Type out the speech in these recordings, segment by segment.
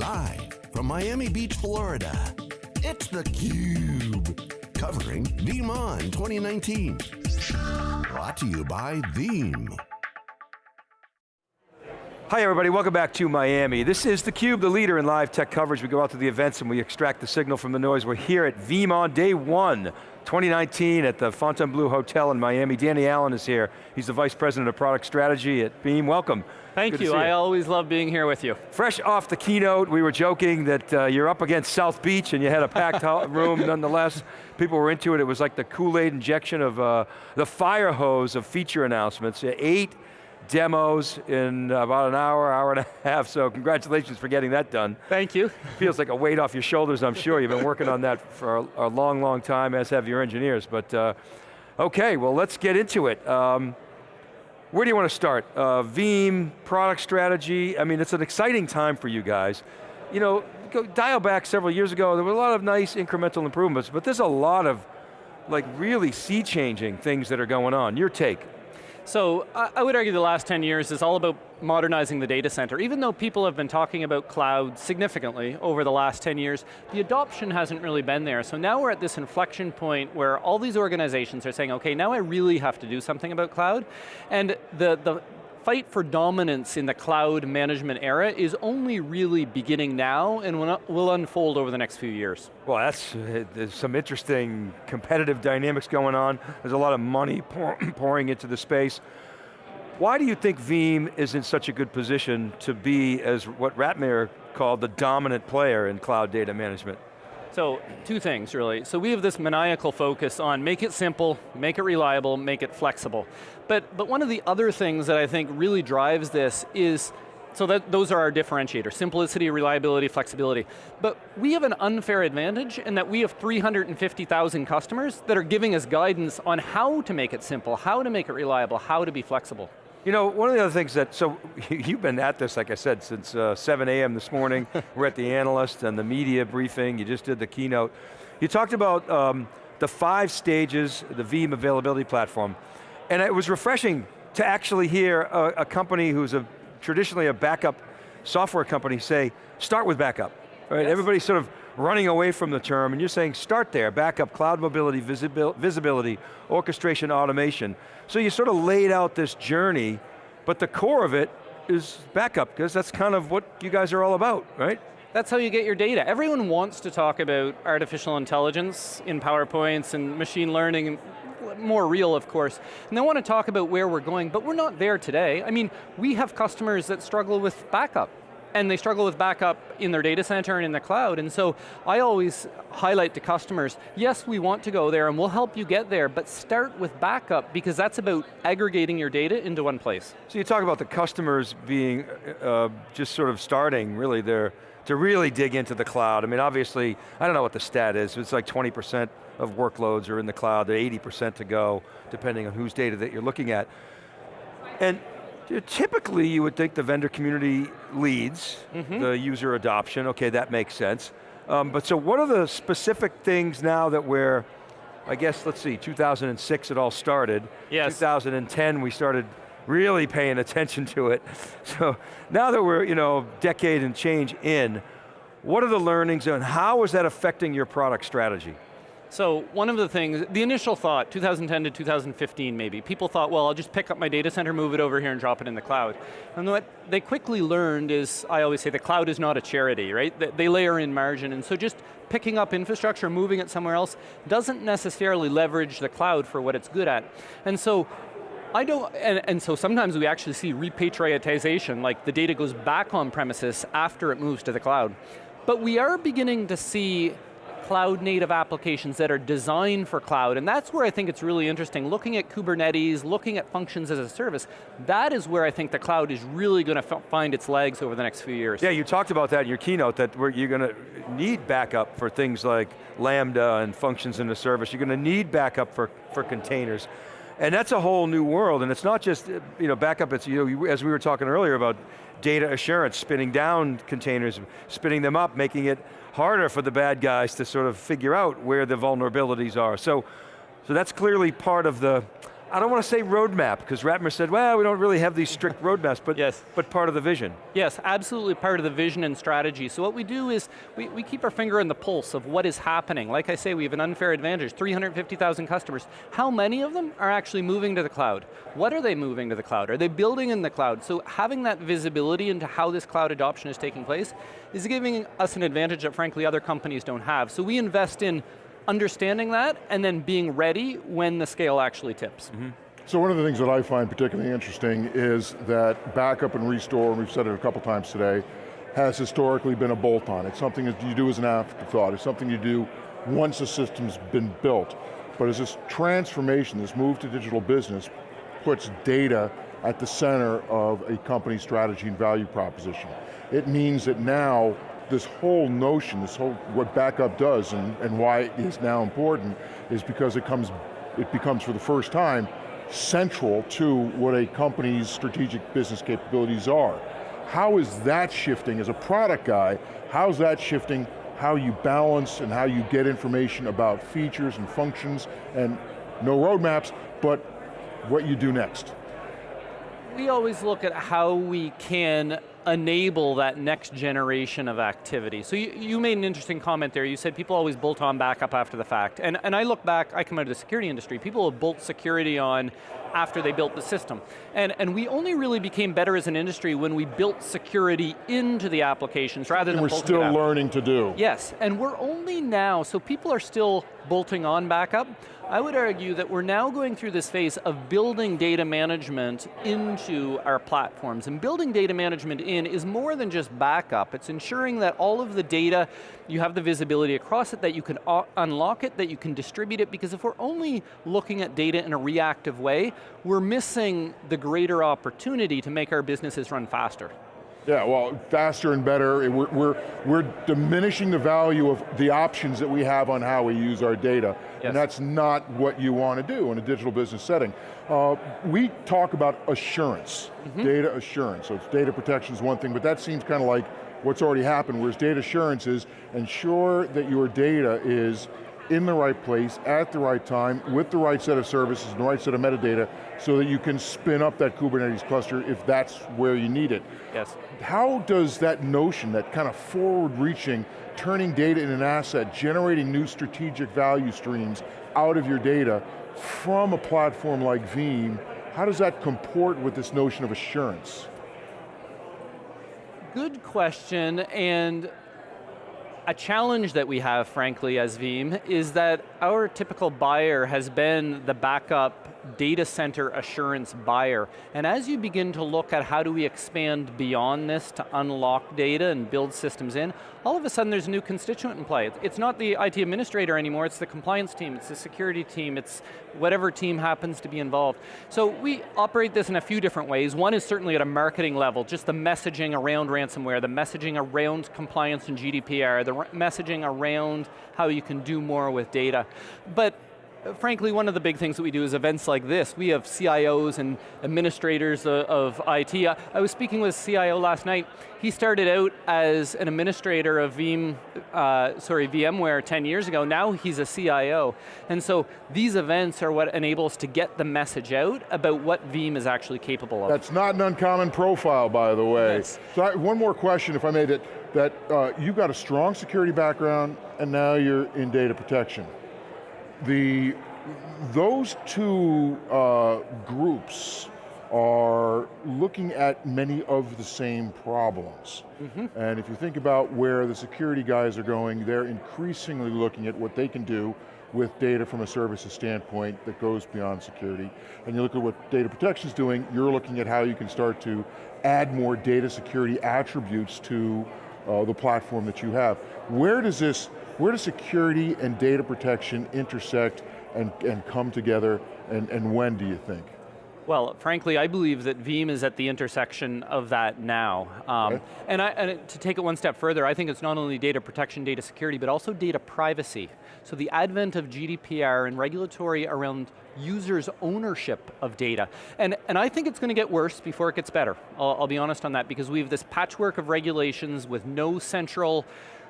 Live from Miami Beach, Florida, it's theCUBE. Covering VeeamON 2019. Brought to you by Veeam. Hi everybody, welcome back to Miami. This is theCUBE, the leader in live tech coverage. We go out to the events and we extract the signal from the noise. We're here at VeeamON day one, 2019 at the Fontainebleau Hotel in Miami. Danny Allen is here. He's the Vice President of Product Strategy at Veeam. Welcome. Thank Good you, I always love being here with you. Fresh off the keynote, we were joking that uh, you're up against South Beach and you had a packed room nonetheless. People were into it. It was like the Kool-Aid injection of uh, the fire hose of feature announcements. Eight demos in about an hour, hour and a half, so congratulations for getting that done. Thank you. Feels like a weight off your shoulders, I'm sure. You've been working on that for a, a long, long time, as have your engineers, but uh, okay, well let's get into it. Um, where do you want to start? Uh, Veeam, product strategy, I mean, it's an exciting time for you guys. You know, go dial back several years ago, there were a lot of nice incremental improvements, but there's a lot of like really sea-changing things that are going on. Your take? So I would argue the last 10 years is all about modernizing the data center. Even though people have been talking about cloud significantly over the last 10 years, the adoption hasn't really been there. So now we're at this inflection point where all these organizations are saying, okay, now I really have to do something about cloud. And the, the, fight for dominance in the cloud management era is only really beginning now and will unfold over the next few years. Well, that's, uh, there's some interesting competitive dynamics going on. There's a lot of money pour, pouring into the space. Why do you think Veeam is in such a good position to be, as what Ratmir called, the dominant player in cloud data management? So, two things really. So we have this maniacal focus on make it simple, make it reliable, make it flexible. But, but one of the other things that I think really drives this is so that, those are our differentiators, simplicity, reliability, flexibility. But we have an unfair advantage in that we have 350,000 customers that are giving us guidance on how to make it simple, how to make it reliable, how to be flexible. You know, one of the other things that, so you've been at this, like I said, since uh, 7 a.m. this morning. We're at the analyst and the media briefing. You just did the keynote. You talked about um, the five stages, the Veeam availability platform. And it was refreshing to actually hear a, a company who's a, traditionally a backup software company say, start with backup. Right? Yes. Everybody's sort of running away from the term, and you're saying start there, backup, cloud mobility, visibil visibility, orchestration, automation. So you sort of laid out this journey, but the core of it is backup, because that's kind of what you guys are all about, right? That's how you get your data. Everyone wants to talk about artificial intelligence in PowerPoints and machine learning, more real of course, and they want to talk about where we're going, but we're not there today. I mean, we have customers that struggle with backup and they struggle with backup in their data center and in the cloud, and so I always highlight to customers, yes, we want to go there and we'll help you get there, but start with backup because that's about aggregating your data into one place. So you talk about the customers being uh, just sort of starting, really, they're, to really dig into the cloud. I mean, obviously, I don't know what the stat is, it's like 20% of workloads are in the cloud, 80% to go, depending on whose data that you're looking at. And Typically, you would think the vendor community leads mm -hmm. the user adoption. Okay, that makes sense. Um, but so what are the specific things now that we're, I guess, let's see, 2006 it all started. Yes. 2010 we started really paying attention to it. So now that we're, you know, decade and change in, what are the learnings and how is that affecting your product strategy? So one of the things, the initial thought, 2010 to 2015 maybe, people thought, well, I'll just pick up my data center, move it over here and drop it in the cloud. And what they quickly learned is, I always say the cloud is not a charity, right? They layer in margin, and so just picking up infrastructure, moving it somewhere else, doesn't necessarily leverage the cloud for what it's good at. And so I don't, and, and, so sometimes we actually see repatriatization, like the data goes back on premises after it moves to the cloud. But we are beginning to see cloud native applications that are designed for cloud, and that's where I think it's really interesting. Looking at Kubernetes, looking at functions as a service, that is where I think the cloud is really going to find its legs over the next few years. Yeah, you talked about that in your keynote, that you're going to need backup for things like Lambda and functions in the service. You're going to need backup for, for containers. And that's a whole new world, and it's not just you know, backup, it's, you know, as we were talking earlier about data assurance, spinning down containers, spinning them up, making it harder for the bad guys to sort of figure out where the vulnerabilities are. So, so that's clearly part of the I don't want to say roadmap, because Ratmir said, well, we don't really have these strict roadmaps, but, yes. but part of the vision. Yes, absolutely part of the vision and strategy. So what we do is, we, we keep our finger on the pulse of what is happening. Like I say, we have an unfair advantage, 350,000 customers. How many of them are actually moving to the cloud? What are they moving to the cloud? Are they building in the cloud? So having that visibility into how this cloud adoption is taking place is giving us an advantage that frankly other companies don't have. So we invest in understanding that, and then being ready when the scale actually tips. Mm -hmm. So one of the things that I find particularly interesting is that backup and restore, and we've said it a couple times today, has historically been a bolt-on. It's something that you do as an afterthought. It's something you do once the system's been built. But as this transformation, this move to digital business, puts data at the center of a company's strategy and value proposition. It means that now this whole notion, this whole, what backup does and, and why it is now important is because it comes, it becomes for the first time central to what a company's strategic business capabilities are. How is that shifting as a product guy, how's that shifting how you balance and how you get information about features and functions and no roadmaps, but what you do next? We always look at how we can enable that next generation of activity. So you, you, made an interesting comment there. You said people always bolt on backup after the fact. And, and I look back, I come out of the security industry, people have bolt security on after they built the system. And, and we only really became better as an industry when we built security into the applications rather than we're still learning to do. Yes, and we're only now, so people are still bolting on backup, I would argue that we're now going through this phase of building data management into our platforms. And building data management in is more than just backup. It's ensuring that all of the data, you have the visibility across it, that you can unlock it, that you can distribute it, because if we're only looking at data in a reactive way, we're missing the greater opportunity to make our businesses run faster. Yeah, well, faster and better. We're, we're, we're diminishing the value of the options that we have on how we use our data. Yes. And that's not what you want to do in a digital business setting. Uh, we talk about assurance, mm -hmm. data assurance. So it's data protection is one thing, but that seems kind of like what's already happened, whereas data assurance is ensure that your data is in the right place, at the right time, with the right set of services and the right set of metadata, so that you can spin up that Kubernetes cluster if that's where you need it. Yes. How does that notion, that kind of forward-reaching, turning data in an asset, generating new strategic value streams out of your data from a platform like Veeam, how does that comport with this notion of assurance? Good question, and a challenge that we have, frankly, as Veeam, is that our typical buyer has been the backup data center assurance buyer. And as you begin to look at how do we expand beyond this to unlock data and build systems in, all of a sudden there's a new constituent in play. It's not the IT administrator anymore, it's the compliance team, it's the security team, it's whatever team happens to be involved. So we operate this in a few different ways. One is certainly at a marketing level, just the messaging around ransomware, the messaging around compliance and GDPR, the messaging around how you can do more with data. But frankly, one of the big things that we do is events like this. We have CIOs and administrators of, IT. I was speaking with a CIO last night. He started out as an administrator of Veeam, uh, sorry, VMware 10 years ago. Now he's a CIO. And so these events are what enables to get the message out about what Veeam is actually capable of. That's not an uncommon profile, by the way. Yes. So I, one more question, if I may, that, that uh, you've got a strong security background and now you're in data protection the, those two uh, groups are looking at many of the same problems. Mm -hmm. And if you think about where the security guys are going, they're increasingly looking at what they can do with data from a services standpoint that goes beyond security. And you look at what data protection is doing, you're looking at how you can start to add more data security attributes to uh, the platform that you have. Where does this where does security and data protection intersect and, and come together, and, and when do you think? Well, frankly, I believe that Veeam is at the intersection of that now. Um, okay. and, I, and, to take it one step further, I think it's not only data protection, data security, but also data privacy. So the advent of GDPR and regulatory around users' ownership of data. And, and I think it's going to get worse before it gets better. I'll, I'll be honest on that, because we have this patchwork of regulations with no central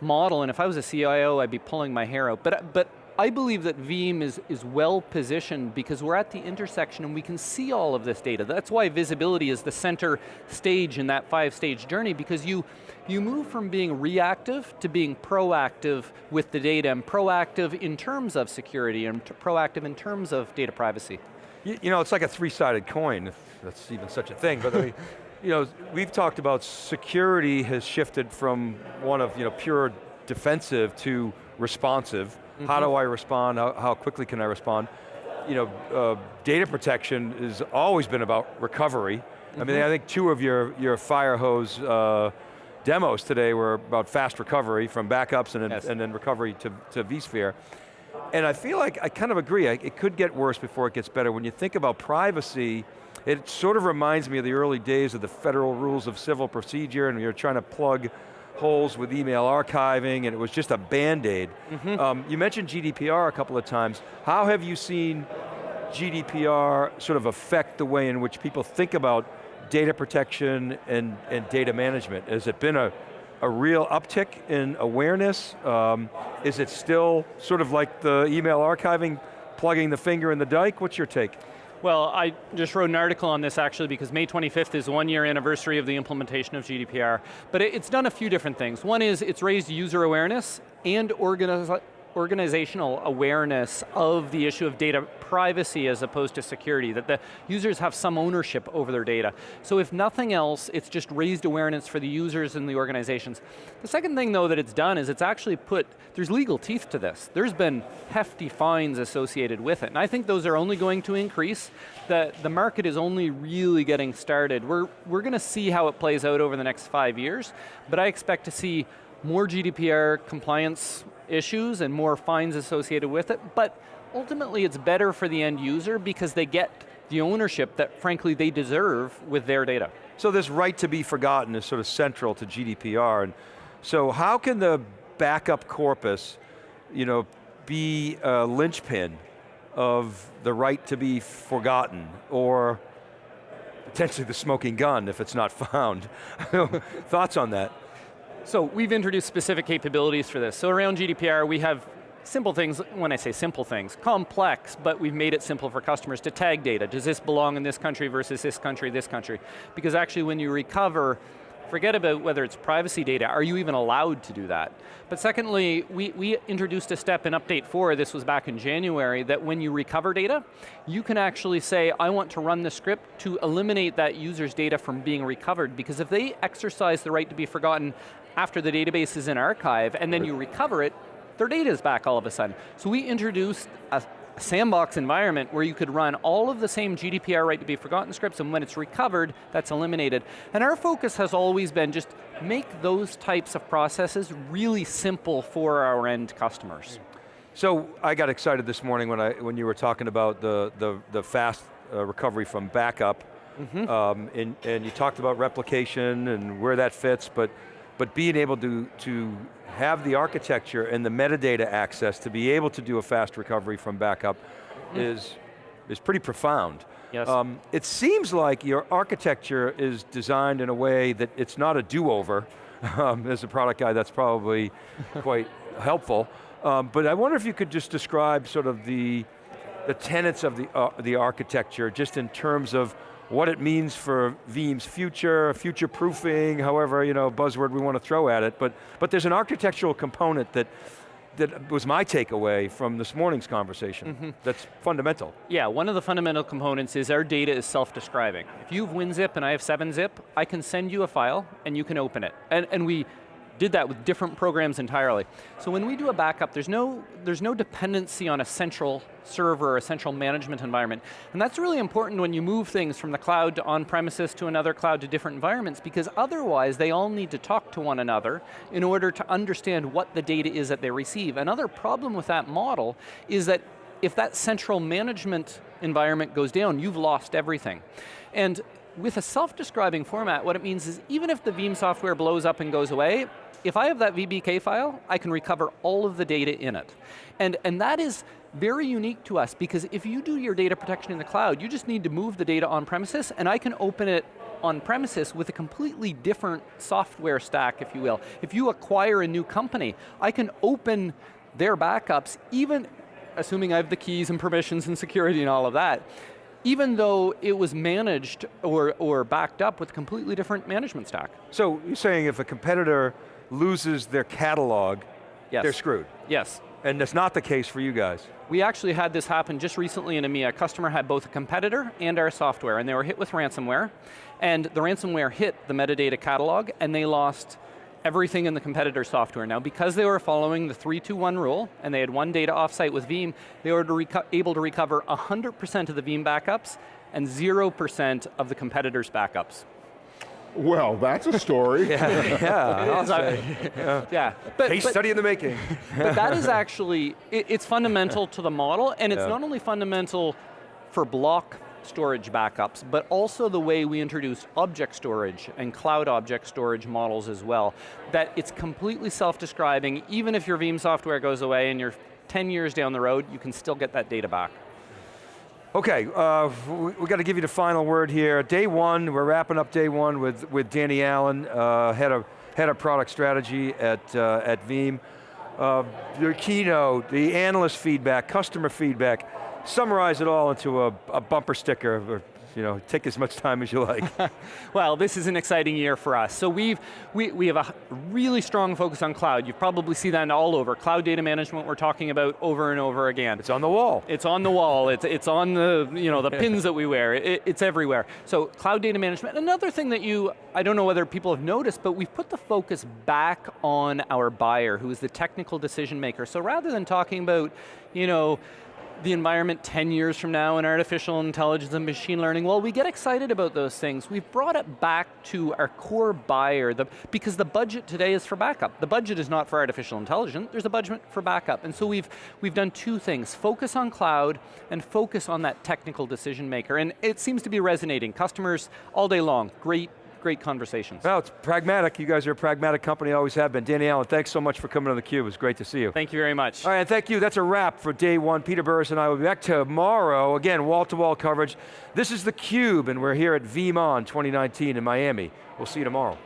model, and if I was a CIO, I'd be pulling my hair out. But, but I believe that Veeam is, is well positioned because we're at the intersection and we can see all of this data. That's why visibility is the center stage in that five stage journey because you, you move from being reactive to being proactive with the data and proactive in terms of security and proactive in terms of data privacy. You, you know, it's like a three-sided coin, if that's even such a thing, but I mean, you know, we've talked about security has shifted from one of you know, pure defensive to responsive, Mm -hmm. How do I respond? How, how, quickly can I respond? You know, uh, data protection has always been about recovery. Mm -hmm. I mean, mm-hmm. I think two of your, your fire hose uh, demos today were about fast recovery from backups and then, yes. and then recovery to, to vSphere. And I feel like, I kind of agree, it could get worse before it gets better. When you think about privacy, it sort of reminds me of the early days of the federal rules of civil procedure and you're trying to plug holes with email archiving and it was just a band-aid. Mm -hmm. um, you mentioned GDPR a couple of times. How have you seen GDPR sort of affect the way in which people think about data protection and, and data management? Has it been a, a real uptick in awareness? Um, is it still sort of like the email archiving, plugging the finger in the dike? What's your take? Well, I just wrote an article on this actually because May 25th is one year anniversary of the implementation of GDPR. But it's done a few different things. One is it's raised user awareness and organiz organizational awareness of the issue of data privacy as opposed to security, that the users have some ownership over their data. So if nothing else, it's just raised awareness for the users and the organizations. The second thing though that it's done is it's actually put, there's legal teeth to this. There's been hefty fines associated with it, and I think those are only going to increase. The, the market is only really getting started. We're, we're going to see how it plays out over the next five years, but I expect to see more GDPR compliance issues and more fines associated with it, but ultimately it's better for the end user because they get the ownership that frankly they deserve with their data. So this right to be forgotten is sort of central to GDPR, and so how can the backup corpus you know, be a linchpin of the right to be forgotten, or potentially the smoking gun if it's not found. Thoughts on that? So we've introduced specific capabilities for this. So around GDPR, we have simple things, when I say simple things, complex, but we've made it simple for customers to tag data. Does this belong in this country versus this country, this country? Because actually when you recover, forget about whether it's privacy data, are you even allowed to do that? But secondly, we, we introduced a step in update four, this was back in January, that when you recover data, you can actually say, I want to run the script to eliminate that user's data from being recovered, because if they exercise the right to be forgotten, after the database is in archive, and then you recover it, their data is back all of a sudden. So we introduced a sandbox environment where you could run all of the same GDPR right to be forgotten scripts, and when it's recovered, that's eliminated. And our focus has always been just make those types of processes really simple for our end customers. So I got excited this morning when, I, when you were talking about the, the, the fast uh, recovery from backup, mm -hmm. um, and, and you talked about replication and where that fits, but but being able to, to have the architecture and the metadata access to be able to do a fast recovery from backup mm. is, is pretty profound. Yes. Um, it seems like your architecture is designed in a way that it's not a do-over. Um, as a product guy, that's probably quite helpful. Um, but I wonder if you could just describe sort of the, the tenets of the, uh, the architecture, just in terms of what it means for Veeam's future, future proofing, however, you know, buzzword we want to throw at it, but, but there's an architectural component that that was my takeaway from this morning's conversation. Mm -hmm. That's fundamental. Yeah, one of the fundamental components is our data is self-describing. If you have WinZip and I have 7-Zip, I can send you a file and you can open it. And, and we did that with different programs entirely. So when we do a backup, there's no, there's no dependency on a central server or a central management environment. And that's really important when you move things from the cloud to on-premises to another cloud to different environments because otherwise they all need to talk to one another in order to understand what the data is that they receive. Another problem with that model is that if that central management environment goes down, you've lost everything. And with a self-describing format, what it means is even if the Veeam software blows up and goes away, if I have that VBK file, I can recover all of the data in it. And, and that is very unique to us because if you do your data protection in the cloud, you just need to move the data on premises and I can open it on premises with a completely different software stack, if you will. If you acquire a new company, I can open their backups even assuming I have the keys and permissions and security and all of that, even though it was managed or, or backed up with a completely different management stack. So you're saying if a competitor loses their catalog, Yes. they're screwed. Yes. And that's not the case for you guys. We actually had this happen just recently in EMEA. A customer had both a competitor and our software, and they were hit with ransomware. And the ransomware hit the metadata catalog, and they lost everything in the competitor software. Now, because they were following the 321 rule, and they had one data offsite with Veeam, they were to able to recover 100% of the Veeam backups and 0% of the competitor's backups. Well, that's a story. yeah, I'll It's, uh, yeah, but, Case but- study in the making. but that is actually, it, it's fundamental to the model, and it's Yeah. not only fundamental for block storage backups, but also the way we introduce object storage and cloud object storage models as well. That it's completely self-describing, even if your Veeam software goes away and you're 10 years down the road, you can still get that data back. Okay, uh, we got to give you the final word here. Day one, we're wrapping up day one with, with Danny Allen, uh, head, of, head of product strategy at, uh, at Veeam. Uh, your keynote, the analyst feedback, customer feedback, summarize it all into a, a bumper sticker, or, you know, take as much time as you like. Well, this is an exciting year for us. So we've, we, we have a really strong focus on cloud. You probably see that all over. Cloud data management we're talking about over and over again. it's on the wall. It's on the wall, it's, it's on the, you know, the pins that we wear, it, it's everywhere. So cloud data management, another thing that you, I don't know whether people have noticed, but we've put the focus back on our buyer, who is the technical decision maker. So rather than talking about, you know, the environment 10 years from now in artificial intelligence and machine learning, well, we get excited about those things. We've brought it back to our core buyer, the, because the budget today is for backup. The budget is not for artificial intelligence, there's a budget for backup. And so we've, we've done two things, focus on cloud and focus on that technical decision maker. And it seems to be resonating. Customers all day long, great, great conversations. Well, it's pragmatic. You guys are a pragmatic company, always have been. Danny Allen, thanks so much for coming on theCUBE. It was great to see you. Thank you very much. All right, and thank you. That's a wrap for day one. Peter Burris and I will be back tomorrow. Again, wall-to-wall coverage. This is theCUBE, and we're here at VeeamON 2019 in Miami. We'll see you tomorrow.